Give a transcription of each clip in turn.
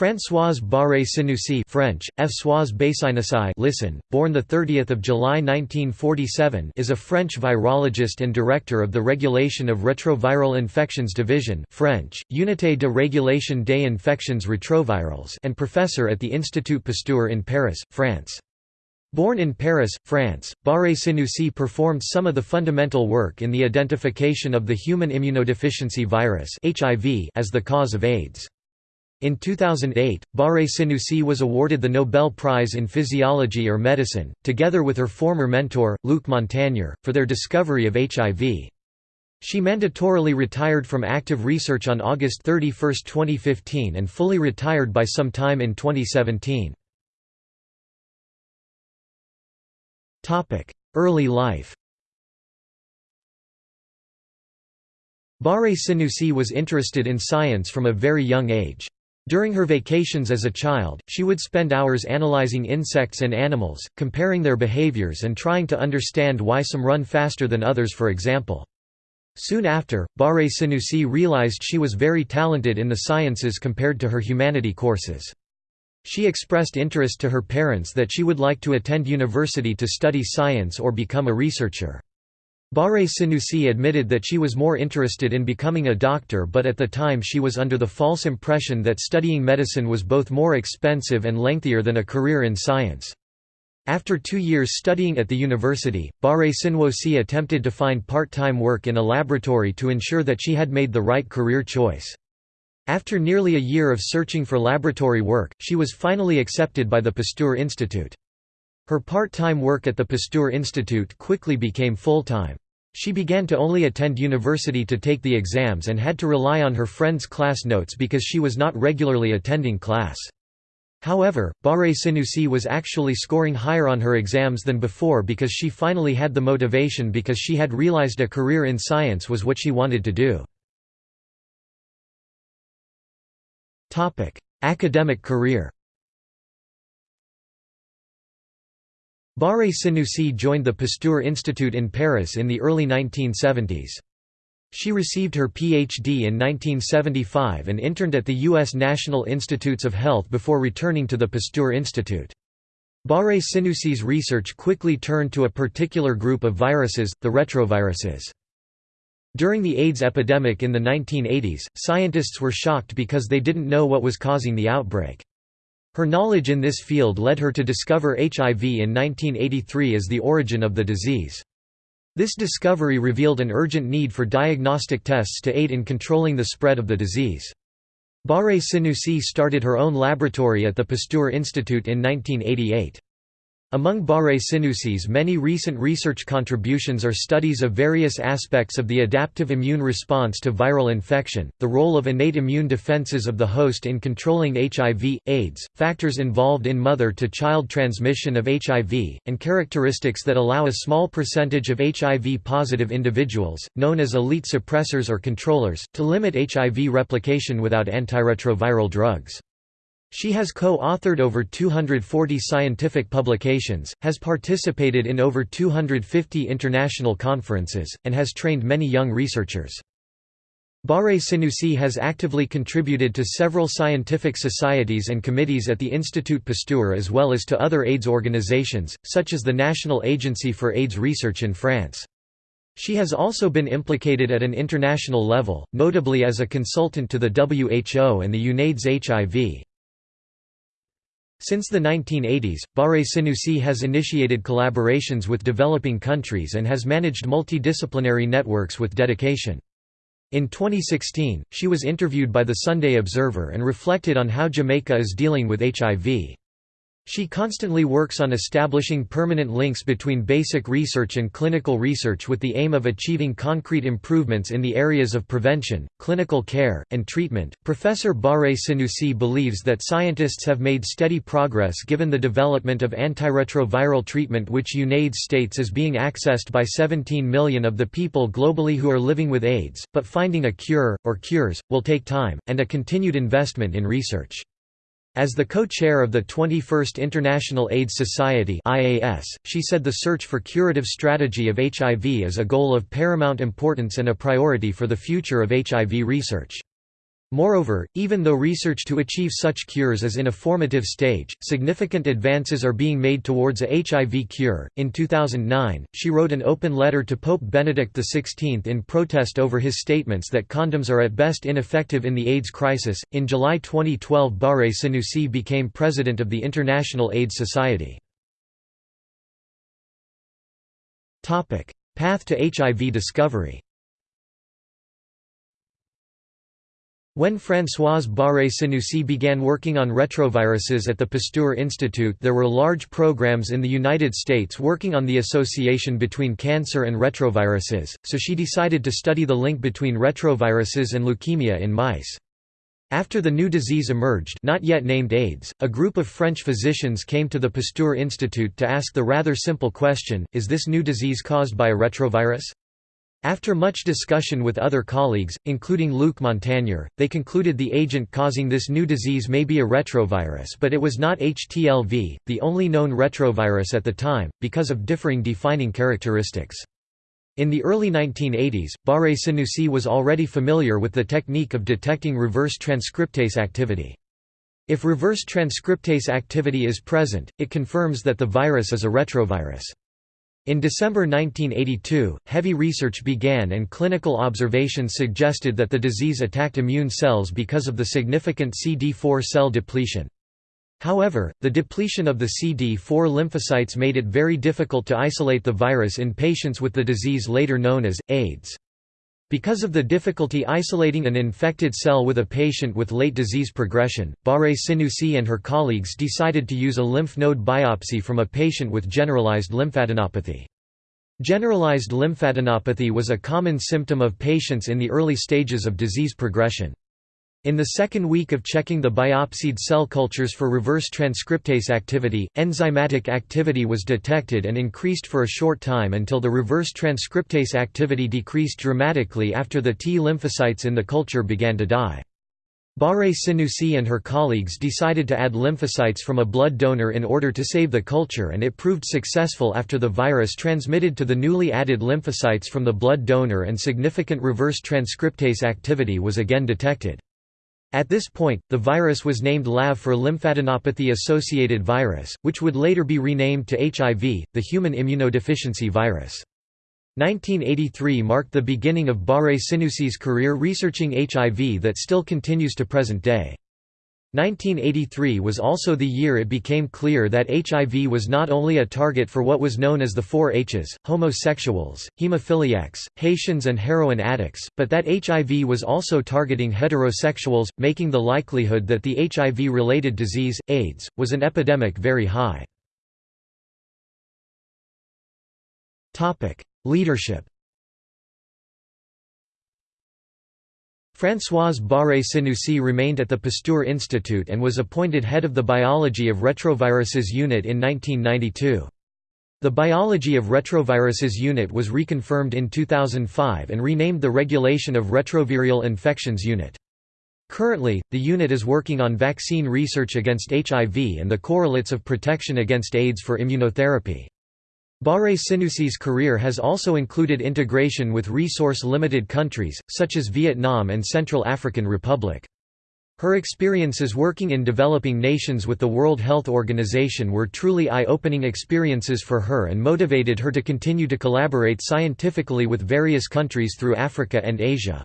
Françoise Barré-Sinoussi French, Françoise Bassinissi listen, born 30 July 1947 is a French virologist and director of the Regulation of Retroviral Infections Division French, Unité de Régulation des Infections Retrovirales and professor at the Institut Pasteur in Paris, France. Born in Paris, France, Barré-Sinoussi performed some of the fundamental work in the identification of the human immunodeficiency virus as the cause of AIDS. In 2008, Barré-Sinoussi was awarded the Nobel Prize in Physiology or Medicine, together with her former mentor, Luc Montagnier, for their discovery of HIV. She mandatorily retired from active research on August 31, 2015 and fully retired by some time in 2017. Early life Barré-Sinoussi was interested in science from a very young age. During her vacations as a child, she would spend hours analyzing insects and animals, comparing their behaviors and trying to understand why some run faster than others for example. Soon after, Barré-Sinoussi realized she was very talented in the sciences compared to her humanity courses. She expressed interest to her parents that she would like to attend university to study science or become a researcher. Barré-Sinoussi admitted that she was more interested in becoming a doctor but at the time she was under the false impression that studying medicine was both more expensive and lengthier than a career in science. After two years studying at the university, Barré-Sinoussi attempted to find part-time work in a laboratory to ensure that she had made the right career choice. After nearly a year of searching for laboratory work, she was finally accepted by the Pasteur Institute. Her part-time work at the Pasteur Institute quickly became full-time. She began to only attend university to take the exams and had to rely on her friends' class notes because she was not regularly attending class. However, Barré-Sinoussi was actually scoring higher on her exams than before because she finally had the motivation because she had realized a career in science was what she wanted to do. Academic career Barré-Sinoussi joined the Pasteur Institute in Paris in the early 1970s. She received her Ph.D. in 1975 and interned at the U.S. National Institutes of Health before returning to the Pasteur Institute. Barré-Sinoussi's research quickly turned to a particular group of viruses, the retroviruses. During the AIDS epidemic in the 1980s, scientists were shocked because they didn't know what was causing the outbreak. Her knowledge in this field led her to discover HIV in 1983 as the origin of the disease. This discovery revealed an urgent need for diagnostic tests to aid in controlling the spread of the disease. Barré-Sinoussi started her own laboratory at the Pasteur Institute in 1988. Among Barré-Sinoussi's many recent research contributions are studies of various aspects of the adaptive immune response to viral infection, the role of innate immune defenses of the host in controlling HIV, AIDS, factors involved in mother-to-child transmission of HIV, and characteristics that allow a small percentage of HIV-positive individuals, known as elite suppressors or controllers, to limit HIV replication without antiretroviral drugs. She has co-authored over 240 scientific publications, has participated in over 250 international conferences, and has trained many young researchers. Barré-Sinoussi has actively contributed to several scientific societies and committees at the Institut Pasteur as well as to other AIDS organizations, such as the National Agency for AIDS Research in France. She has also been implicated at an international level, notably as a consultant to the WHO and the UNAIDS HIV. Since the 1980s, Barré-Sinoussi has initiated collaborations with developing countries and has managed multidisciplinary networks with dedication. In 2016, she was interviewed by the Sunday Observer and reflected on how Jamaica is dealing with HIV. She constantly works on establishing permanent links between basic research and clinical research with the aim of achieving concrete improvements in the areas of prevention, clinical care, and treatment. Professor Barré-Sinoussi believes that scientists have made steady progress given the development of antiretroviral treatment, which UNAIDS states is being accessed by 17 million of the people globally who are living with AIDS, but finding a cure, or cures, will take time, and a continued investment in research. As the co-chair of the 21st International AIDS Society (IAS), she said the search for curative strategy of HIV is a goal of paramount importance and a priority for the future of HIV research. Moreover, even though research to achieve such cures is in a formative stage, significant advances are being made towards a HIV cure. In 2009, she wrote an open letter to Pope Benedict XVI in protest over his statements that condoms are at best ineffective in the AIDS crisis. In July 2012, Barre Sinoussi became president of the International AIDS Society. Topic: Path to HIV discovery. When Françoise Barré Sinoussi began working on retroviruses at the Pasteur Institute there were large programs in the United States working on the association between cancer and retroviruses, so she decided to study the link between retroviruses and leukemia in mice. After the new disease emerged not yet named AIDS, a group of French physicians came to the Pasteur Institute to ask the rather simple question, is this new disease caused by a retrovirus? After much discussion with other colleagues, including Luc Montagnier, they concluded the agent causing this new disease may be a retrovirus but it was not HTLV, the only known retrovirus at the time, because of differing defining characteristics. In the early 1980s, Barré Sinoussi was already familiar with the technique of detecting reverse transcriptase activity. If reverse transcriptase activity is present, it confirms that the virus is a retrovirus. In December 1982, heavy research began and clinical observations suggested that the disease attacked immune cells because of the significant CD4 cell depletion. However, the depletion of the CD4 lymphocytes made it very difficult to isolate the virus in patients with the disease later known as, AIDS. Because of the difficulty isolating an infected cell with a patient with late disease progression, Barré Sinoussi and her colleagues decided to use a lymph node biopsy from a patient with generalized lymphadenopathy. Generalized lymphadenopathy was a common symptom of patients in the early stages of disease progression. In the second week of checking the biopsied cell cultures for reverse transcriptase activity, enzymatic activity was detected and increased for a short time until the reverse transcriptase activity decreased dramatically after the T lymphocytes in the culture began to die. Barré Sinoussi and her colleagues decided to add lymphocytes from a blood donor in order to save the culture and it proved successful after the virus transmitted to the newly added lymphocytes from the blood donor and significant reverse transcriptase activity was again detected. At this point, the virus was named LAV for lymphadenopathy-associated virus, which would later be renamed to HIV, the human immunodeficiency virus. 1983 marked the beginning of Barré Sinoussi's career researching HIV that still continues to present day. 1983 was also the year it became clear that HIV was not only a target for what was known as the four H's, homosexuals, hemophiliacs, Haitians and heroin addicts, but that HIV was also targeting heterosexuals, making the likelihood that the HIV-related disease, AIDS, was an epidemic very high. Leadership Françoise Barré Sinoussi remained at the Pasteur Institute and was appointed head of the Biology of Retroviruses Unit in 1992. The Biology of Retroviruses Unit was reconfirmed in 2005 and renamed the Regulation of Retroviral Infections Unit. Currently, the unit is working on vaccine research against HIV and the correlates of protection against AIDS for immunotherapy. Barré Sinoussi's career has also included integration with resource-limited countries, such as Vietnam and Central African Republic. Her experiences working in developing nations with the World Health Organization were truly eye-opening experiences for her and motivated her to continue to collaborate scientifically with various countries through Africa and Asia.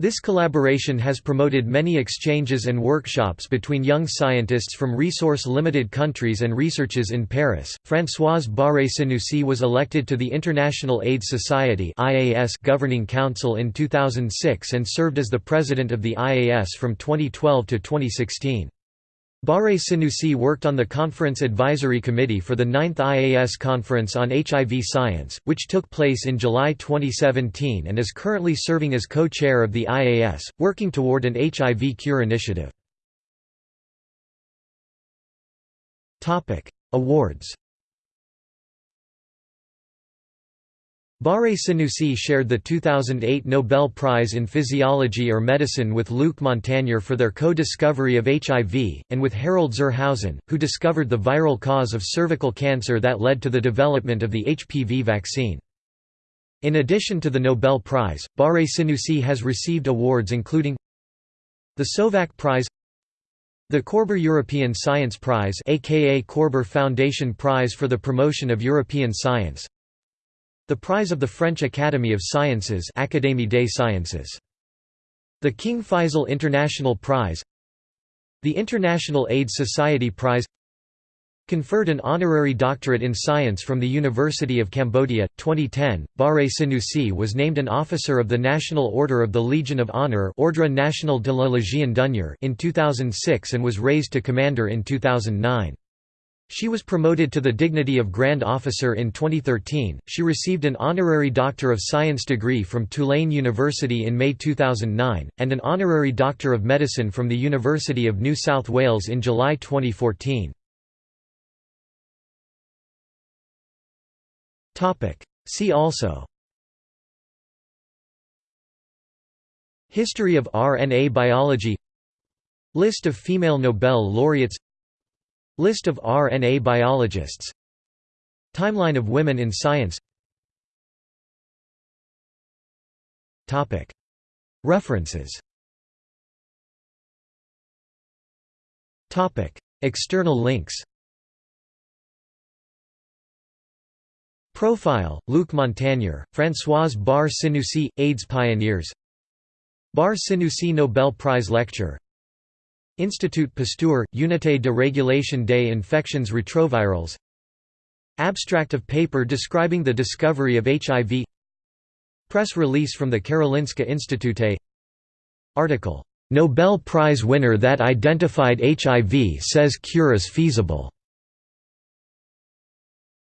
This collaboration has promoted many exchanges and workshops between young scientists from resource-limited countries and researchers in Paris. Françoise Barré Sinoussi was elected to the International AIDS Society (IAS) Governing Council in 2006 and served as the president of the IAS from 2012 to 2016. Barré Sinoussi worked on the Conference Advisory Committee for the 9th IAS Conference on HIV Science, which took place in July 2017 and is currently serving as co-chair of the IAS, working toward an HIV cure initiative. Awards Barré Sinoussi shared the 2008 Nobel Prize in Physiology or Medicine with Luc Montagnier for their co-discovery of HIV, and with Harald zur Hausen, who discovered the viral cause of cervical cancer that led to the development of the HPV vaccine. In addition to the Nobel Prize, Barré Sinoussi has received awards including The Sovak Prize The Korber European Science Prize aka Korber Foundation Prize for the Promotion of European Science The Prize of the French Academy of Sciences Académie des Sciences The King Faisal International Prize The International AIDS Society Prize Conferred an honorary doctorate in science from the University of Cambodia. 2010, Barre Sinoussi was named an officer of the National Order of the Legion of Honor Ordre National de la Légion d'honneur in 2006 and was raised to commander in 2009. She was promoted to the dignity of Grand Officer in 2013. She received an honorary Doctor of Science degree from Tulane University in May 2009, and an honorary Doctor of Medicine from the University of New South Wales in July 2014. See also History of RNA biology List of female Nobel laureates List of RNA biologists. Timeline of women in science. References. External links. Profile, Luc Montagnier, Françoise Barré Sinoussi, AIDS Pioneers. Barré Sinoussi Nobel Prize Lecture Institut Pasteur, Unité de régulation des infections rétrovirales Abstract of paper describing the discovery of HIV Press release from the Karolinska Institute. Article, "'Nobel Prize winner that identified HIV says cure is feasible'